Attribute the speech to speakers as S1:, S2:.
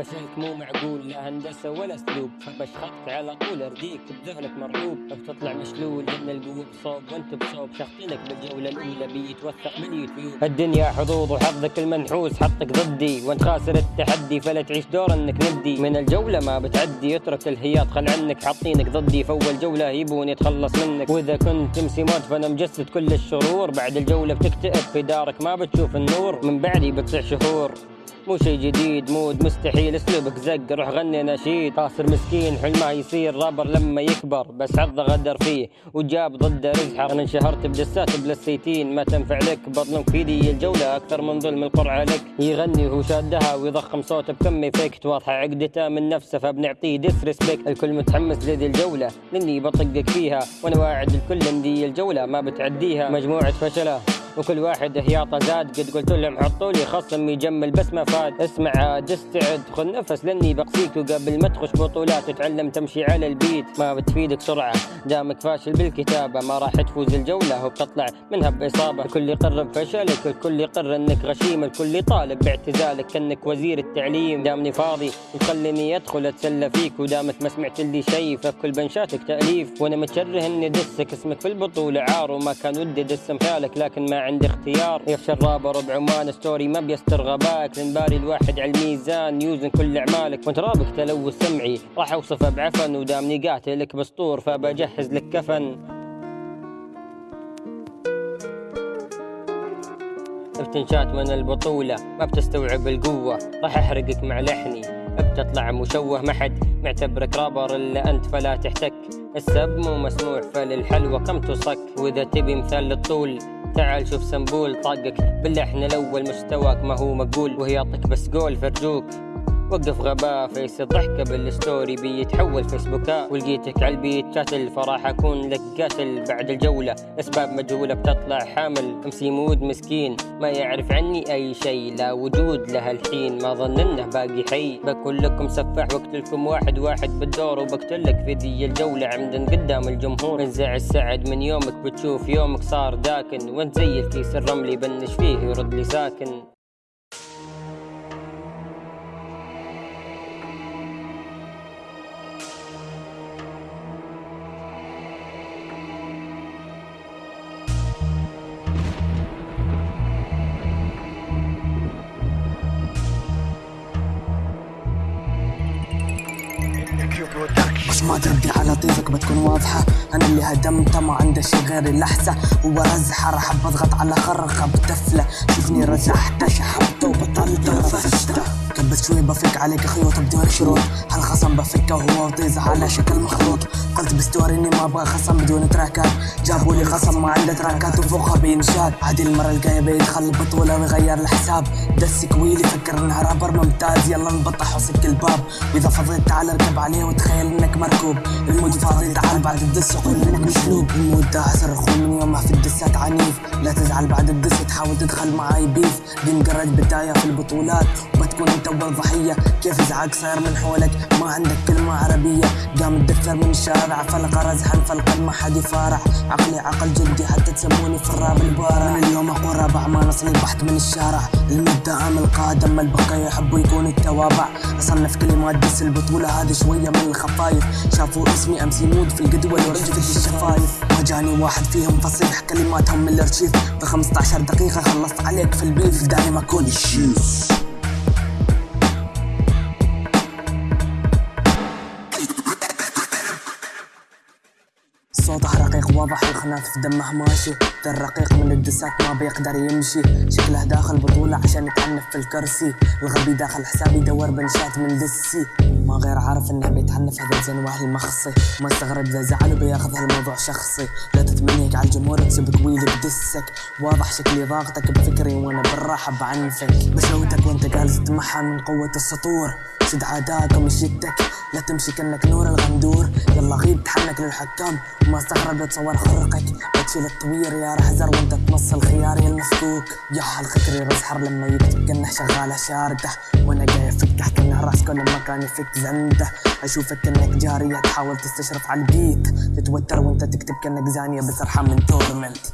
S1: فشلك مو معقول لا هندسة ولا اسلوب. فبشخطك على طول أرديك بذهنك مرعوب بتطلع مشلول لأن القوة بصوب وانت بصوب. شخطينك بالجولة الأولى بيتوثق باليوتيوب الدنيا حظوظ وحظك المنحوس. حطك ضدي وانت خاسر التحدي. فلا تعيش دور إنك ندي. من الجولة ما بتعدي. اترك الهياط خل عنك. حاطينك ضدي. فأول جولة يبون يتخلص منك. وإذا كنت تمسي موت فأنا مجسد كل الشرور. بعد الجولة بتكتئب. في دارك ما بتشوف النور. من بعدي بتسع شهور. مو شي جديد مود مستحيل اسلوبك زق روح غني نشيد. خاسر مسكين حلمه يصير رابر لما يكبر. بس حظه غدر فيه وجاب ضده رزحه. أنا انشهرت بدسات بلسيتين ما تنفع لك. بطلك في دي الجولة أكثر من ظلم القرعة لك. يغني وهو شادها ويضخم صوته بكم إفكت. واضحة عقدته من نفسه فبنعطيه ديس ريسبكت الكل متحمس لذي الجولة لأني بطقك فيها. وأنا واعد الكل ان دي الجولة ما بتعديها. مجموعة فشلة. وكل واحد هياطه زاد. قد قلت لهم حطوا لي خصم يجمل بس ما فاد. اسمع عاد استعد. خذ نفس لأني بقصيك وقبل ما تخش بطولات. تتعلم تمشي على البيت. ما بتفيدك سرعة. دامك فاشل بالكتابة. ما راح تفوز الجولة وبتطلع منها بإصابة. الكل يقر بفشلك الكل يقر إنك غشيم. الكل يطالب باعتزالك كأنك وزير التعليم. دامني فاضي وتخليني أدخل أتسلى فيك. ودامك ما سمعت اللي شي فكل بنشاتك تأليف. وأنا متشره إني دسك. اسمك في البطولة عار وما كان ودي دس امثالك لكن ما عندي اختيار. يخشى الرابر بعمان ستوري ما بيستر غباك. باري الواحد على الميزان يوزن كل أعمالك. وانت رابك تلوث سمعي. راح اوصفه بعفن ودامني قاتلك بسطور فبجهز لك كفن. بتنشات من البطولة ما بتستوعب القوة. راح أحرقك مع لحني. بتطلع مشوه ما حد معتبرك رابر إلا أنت فلا تحتك. السب مو مسموع فللحلوة كم تصك وإذا تبي مثال للطول تعال شوف سنبول طاقك. باللحن الأول مستواك ما هو مقبول وهي يعطيك بس قول فرجوك وقف غباء فيس الضحكة بالستوري بيتحول فيسبوكات ولقيتك على البيت شاتل فراح أكون لك قاتل بعد الجولة. أسباب مجهولة بتطلع حامل أمسي مود مسكين. ما يعرف عني أي شيء لا وجود له الحين. ما ظن إنه باقي حي. بكون لكم سفاح واقتلكم واحد واحد بالدور. وبقتلك في ذي الجولة عمدا قدام الجمهور. انزع السعد من يومك بتشوف يومك صار داكن. وانت زي الكيس الرملي بنش فيه يرد لي ساكن.
S2: ما تردي على طيفك بتكون واضحة. أنا اللي هدمتها ما عندي شي غير اللحسة وبرزحة راح بضغط على خرقة بتفلة. شوفني رزحتها شحبته وبطلت رفشتها كبس شوي بفك عليك خيوط بدون شروط. هالخصم بفكه وهو وطيز على شكل مخلوط. قلت بستوري إني ما أبغى خصم بدون تراكات. جابوا لي خصم ما عنده تراكات وفوقها بينشاد. عادي المرة الجاية بيدخل البطولة ويغير الحساب. دس كويلي فكر انها رابر ممتاز. يلا نبطح وسك الباب وإذا فضيت تعال اركب عليه وتخيل إنك مركوب. المود فاضي تعال بعد الدس وقول إنك مسلوب المود ده صرخون من يومها في الدسات عنيف. لا تزعل بعد الدس تحاول تدخل معاي بيف. دي مجرد بداية في البطولات. وبتكون أنت اول ضحية كيف إزعاج صاير من حولك؟ ما عندك كلمة عربية. قام الدفتر من الشارع فلقى رزحا فالقلب ما حد يفارع عقلي عقل جدي حتى تسموني في الراب البارع من اليوم اقوى رابع ما نصني بحت من الشارع. المدة عامل قادم البقية يحبوا يكون التوابع. أصنف كلمات دس البطولة هذه شوية من الخفايف. شافوا اسمي امسي مود في الجدول ورجفت الشفايف. ما جاني واحد فيهم فصيح كلماتهم من الأرشيف. ب 15 دقيقة خلصت عليك في البيف. دايم اكون الشيف الخناث في دمه ماشي. ذا الرقيق من الدسات ما بيقدر يمشي. شكله داخل بطولة عشان يتعنف في الكرسي. الغبي داخل حسابي يدور بنشات من دسي. ما غير عارف إنه بيتعنف هذا الزين وأهل المخصي ما استغرب إذا زعل وبياخذ هالموضوع شخصي. لا تتمنيك على الجمهور تسبك ويلي بدسك. واضح شكلي ضاغطك بفكري وأنا بالراحة بعنفك. بشوتك وانت جالس تمحى من قوة السطور سد عادات ومشيتك لا تمشي كانك نور الغندور. يلا غيب تحنك للحكام. وما استغرب تصور خرقك بتشيل الطوير يا رحزر وانت تمص الخيار يا المفكوك يا حال خكري رزحر لما يكتب كانه شغاله شارده وأنا جاي افكح كأنه راس كل مكان يفك زنده. أشوفك كانك جارية تحاول تستشرف على البيت تتوتر وانت تكتب كأنك زانية بس ارحم من تورمنت.